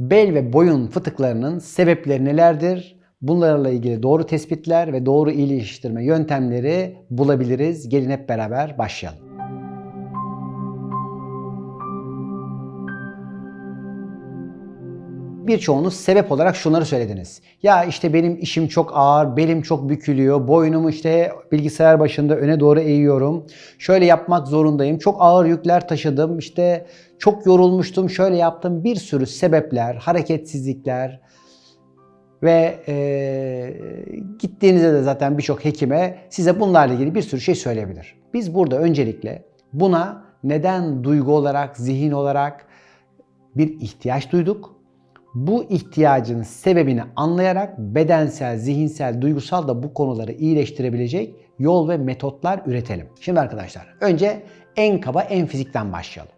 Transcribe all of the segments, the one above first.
Bel ve boyun fıtıklarının sebepleri nelerdir? Bunlarla ilgili doğru tespitler ve doğru iyileştirme yöntemleri bulabiliriz. Gelin hep beraber başlayalım. Birçoğunuz sebep olarak şunları söylediniz. Ya işte benim işim çok ağır, belim çok bükülüyor, boynumu işte bilgisayar başında öne doğru eğiyorum. Şöyle yapmak zorundayım. Çok ağır yükler taşıdım. İşte çok yorulmuştum, şöyle yaptım. Bir sürü sebepler, hareketsizlikler ve e, gittiğinizde de zaten birçok hekime size bunlarla ilgili bir sürü şey söyleyebilir. Biz burada öncelikle buna neden duygu olarak, zihin olarak bir ihtiyaç duyduk bu ihtiyacın sebebini anlayarak bedensel, zihinsel, duygusal da bu konuları iyileştirebilecek yol ve metotlar üretelim. Şimdi arkadaşlar önce en kaba en fizikten başlayalım.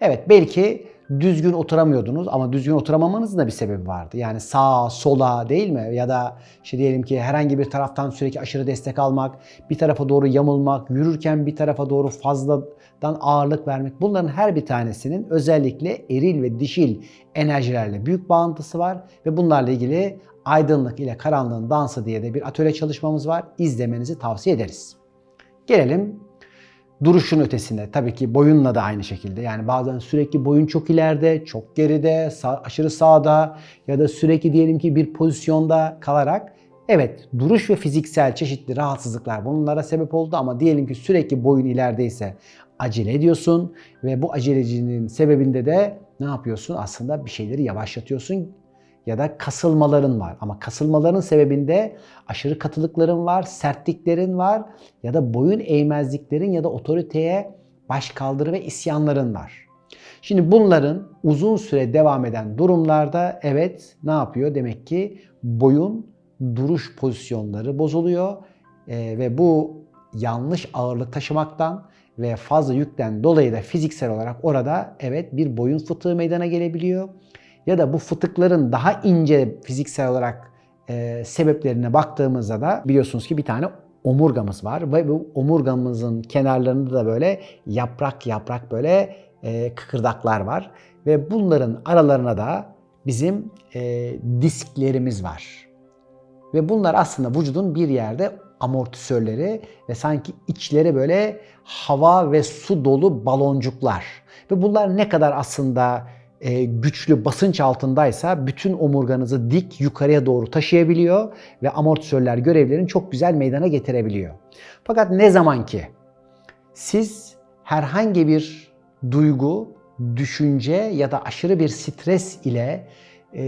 Evet belki düzgün oturamıyordunuz ama düzgün oturamamanızın da bir sebebi vardı. Yani sağa, sola değil mi? Ya da işte diyelim ki herhangi bir taraftan sürekli aşırı destek almak, bir tarafa doğru yamulmak, yürürken bir tarafa doğru fazladan ağırlık vermek. Bunların her bir tanesinin özellikle eril ve dişil enerjilerle büyük bağıntısı var ve bunlarla ilgili aydınlık ile karanlığın dansı diye de bir atölye çalışmamız var. İzlemenizi tavsiye ederiz. Gelelim duruşun ötesinde tabii ki boyunla da aynı şekilde. Yani bazen sürekli boyun çok ileride, çok geride, sağ, aşırı sağda ya da sürekli diyelim ki bir pozisyonda kalarak evet duruş ve fiziksel çeşitli rahatsızlıklar bunlara sebep oldu ama diyelim ki sürekli boyun ilerideyse acele ediyorsun ve bu acelecinin sebebinde de ne yapıyorsun? Aslında bir şeyleri yavaşlatıyorsun ya da kasılmaların var. Ama kasılmaların sebebinde aşırı katılıkların var, sertliklerin var ya da boyun eğmezliklerin ya da otoriteye baş kaldırı ve isyanların var. Şimdi bunların uzun süre devam eden durumlarda evet ne yapıyor? Demek ki boyun duruş pozisyonları bozuluyor ee, ve bu yanlış ağırlık taşımaktan ve fazla yükten dolayı da fiziksel olarak orada evet bir boyun fıtığı meydana gelebiliyor ya da bu fıtıkların daha ince fiziksel olarak e, sebeplerine baktığımızda da biliyorsunuz ki bir tane omurgamız var ve bu omurgamızın kenarlarında da böyle yaprak yaprak böyle e, kıkırdaklar var ve bunların aralarına da bizim e, disklerimiz var. Ve bunlar aslında vücudun bir yerde amortisörleri ve sanki içleri böyle hava ve su dolu baloncuklar. Ve bunlar ne kadar aslında e, güçlü basınç altındaysa bütün omurganızı dik yukarıya doğru taşıyabiliyor ve amortisörler görevlerini çok güzel meydana getirebiliyor. Fakat ne zaman ki siz herhangi bir duygu, düşünce ya da aşırı bir stres ile e,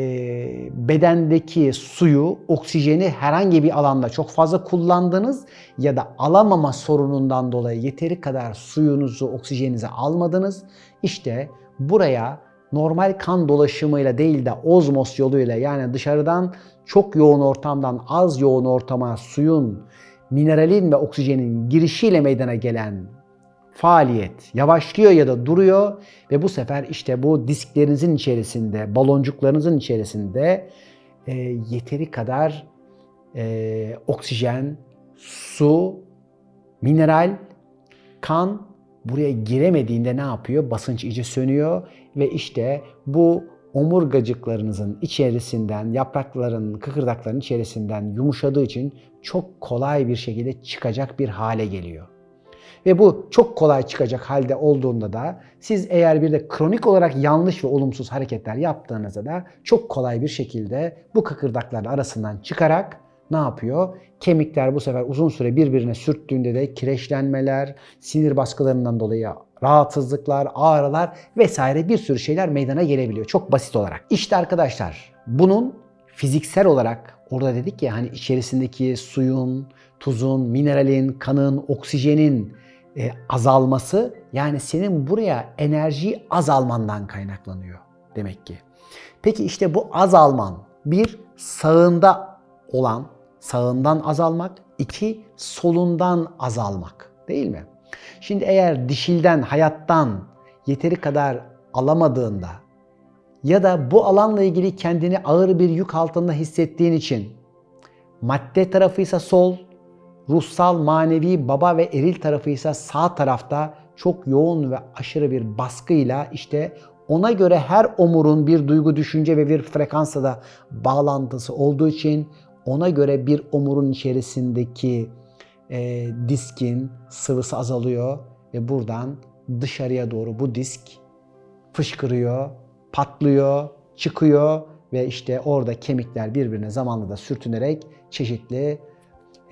bedendeki suyu, oksijeni herhangi bir alanda çok fazla kullandınız ya da alamama sorunundan dolayı yeteri kadar suyunuzu, oksijeninizi almadınız. İşte buraya normal kan dolaşımıyla değil de ozmos yoluyla yani dışarıdan çok yoğun ortamdan az yoğun ortama suyun, mineralin ve oksijenin girişiyle meydana gelen faaliyet yavaşlıyor ya da duruyor ve bu sefer işte bu disklerinizin içerisinde, baloncuklarınızın içerisinde e, yeteri kadar e, oksijen, su, mineral, kan buraya giremediğinde ne yapıyor? Basınç iyice sönüyor ve işte bu omurgacıklarınızın içerisinden, yaprakların, kıkırdakların içerisinden yumuşadığı için çok kolay bir şekilde çıkacak bir hale geliyor. Ve bu çok kolay çıkacak halde olduğunda da siz eğer bir de kronik olarak yanlış ve olumsuz hareketler yaptığınızda da çok kolay bir şekilde bu kıkırdakların arasından çıkarak ne yapıyor? Kemikler bu sefer uzun süre birbirine sürttüğünde de kireçlenmeler, sinir baskılarından dolayı rahatsızlıklar, ağrılar vesaire bir sürü şeyler meydana gelebiliyor. Çok basit olarak. İşte arkadaşlar bunun fiziksel olarak orada dedik ya hani içerisindeki suyun, tuzun, mineralin, kanın, oksijenin e, azalması yani senin buraya enerji azalmandan kaynaklanıyor demek ki. Peki işte bu azalman bir sağında olan sağından azalmak, iki solundan azalmak değil mi? Şimdi eğer dişilden, hayattan yeteri kadar alamadığında ya da bu alanla ilgili kendini ağır bir yük altında hissettiğin için madde tarafıysa sol, ruhsal, manevi, baba ve eril tarafıysa sağ tarafta çok yoğun ve aşırı bir baskıyla işte Ona göre her omurun bir duygu, düşünce ve bir frekansla da bağlantısı olduğu için ona göre bir omurun içerisindeki e, diskin sıvısı azalıyor ve buradan dışarıya doğru bu disk fışkırıyor, patlıyor, çıkıyor ve işte orada kemikler birbirine zamanla da sürtünerek çeşitli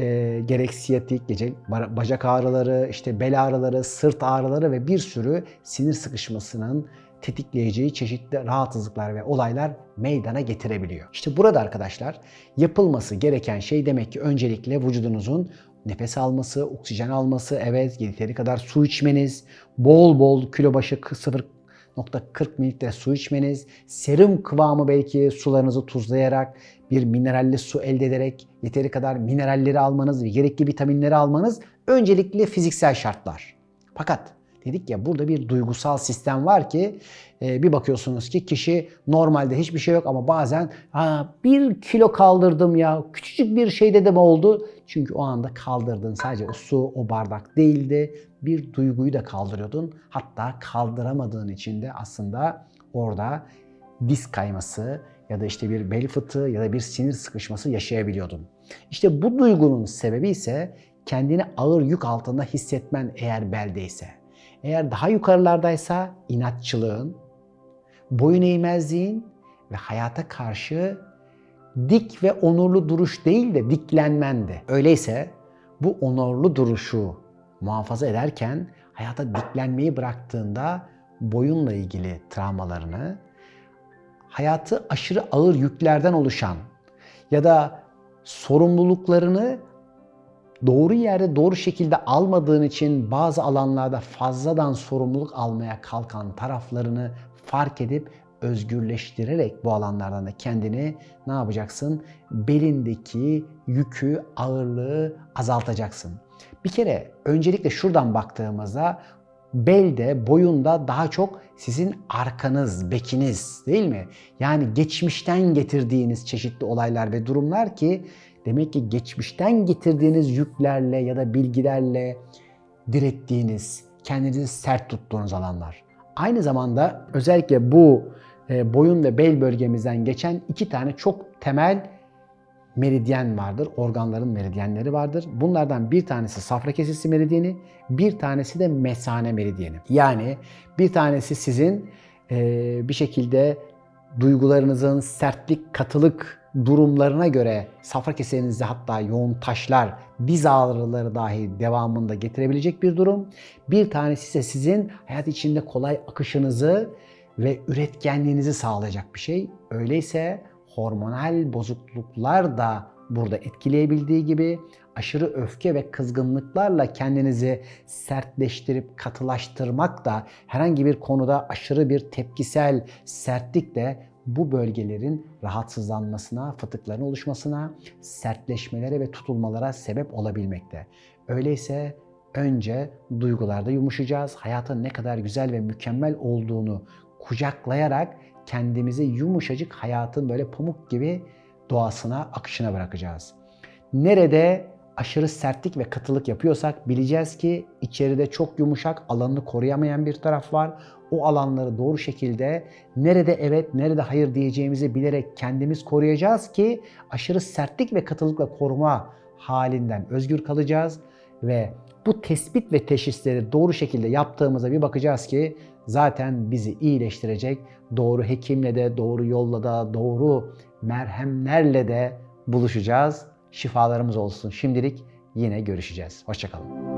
e, gerek siyatik, gece bacak ağrıları, işte bel ağrıları, sırt ağrıları ve bir sürü sinir sıkışmasının tetikleyeceği çeşitli rahatsızlıklar ve olaylar meydana getirebiliyor. İşte burada arkadaşlar yapılması gereken şey demek ki öncelikle vücudunuzun nefes alması, oksijen alması, evet yeteri kadar su içmeniz, bol bol kilo başı 0.40 mililitre su içmeniz, serum kıvamı belki sularınızı tuzlayarak bir mineralli su elde ederek yeteri kadar mineralleri almanız ve gerekli vitaminleri almanız öncelikli fiziksel şartlar. Fakat dedik ya burada bir duygusal sistem var ki e, bir bakıyorsunuz ki kişi normalde hiçbir şey yok ama bazen ha, bir kilo kaldırdım ya küçücük bir şeyde de mi oldu? Çünkü o anda kaldırdığın sadece o su o bardak değildi. Bir duyguyu da kaldırıyordun. Hatta kaldıramadığın için de aslında orada disk kayması ya da işte bir bel fıtığı ya da bir sinir sıkışması yaşayabiliyordun. İşte bu duygunun sebebi ise kendini ağır yük altında hissetmen eğer beldeyse. Eğer daha yukarılardaysa inatçılığın, boyun eğmezliğin ve hayata karşı dik ve onurlu duruş değil de diklenmendi. Öyleyse bu onurlu duruşu muhafaza ederken hayata diklenmeyi bıraktığında boyunla ilgili travmalarını, hayatı aşırı ağır yüklerden oluşan ya da sorumluluklarını doğru yerde doğru şekilde almadığın için bazı alanlarda fazladan sorumluluk almaya kalkan taraflarını fark edip özgürleştirerek bu alanlardan da kendini ne yapacaksın? Belindeki yükü, ağırlığı azaltacaksın. Bir kere öncelikle şuradan baktığımızda belde, boyunda daha çok sizin arkanız, bekiniz değil mi? Yani geçmişten getirdiğiniz çeşitli olaylar ve durumlar ki demek ki geçmişten getirdiğiniz yüklerle ya da bilgilerle direttiğiniz, kendinizi sert tuttuğunuz alanlar. Aynı zamanda özellikle bu boyun ve bel bölgemizden geçen iki tane çok temel meridyen vardır. Organların meridyenleri vardır. Bunlardan bir tanesi safra kesesi meridyeni, bir tanesi de mesane meridyeni. Yani bir tanesi sizin e, bir şekilde duygularınızın sertlik, katılık durumlarına göre safra kesenizde hatta yoğun taşlar, diz ağrıları dahi devamında getirebilecek bir durum. Bir tanesi ise sizin hayat içinde kolay akışınızı ve üretkenliğinizi sağlayacak bir şey. Öyleyse hormonal bozukluklar da burada etkileyebildiği gibi aşırı öfke ve kızgınlıklarla kendinizi sertleştirip katılaştırmak da herhangi bir konuda aşırı bir tepkisel sertlik de bu bölgelerin rahatsızlanmasına, fıtıkların oluşmasına, sertleşmelere ve tutulmalara sebep olabilmekte. Öyleyse önce duygularda yumuşayacağız. Hayatın ne kadar güzel ve mükemmel olduğunu kucaklayarak kendimizi yumuşacık hayatın böyle pamuk gibi doğasına, akışına bırakacağız. Nerede aşırı sertlik ve katılık yapıyorsak bileceğiz ki içeride çok yumuşak, alanını koruyamayan bir taraf var. O alanları doğru şekilde nerede evet, nerede hayır diyeceğimizi bilerek kendimiz koruyacağız ki aşırı sertlik ve katılıkla koruma halinden özgür kalacağız ve bu tespit ve teşhisleri doğru şekilde yaptığımızda bir bakacağız ki zaten bizi iyileştirecek doğru hekimle de, doğru yolla da, doğru merhemlerle de buluşacağız. Şifalarımız olsun. Şimdilik yine görüşeceğiz. Hoşçakalın.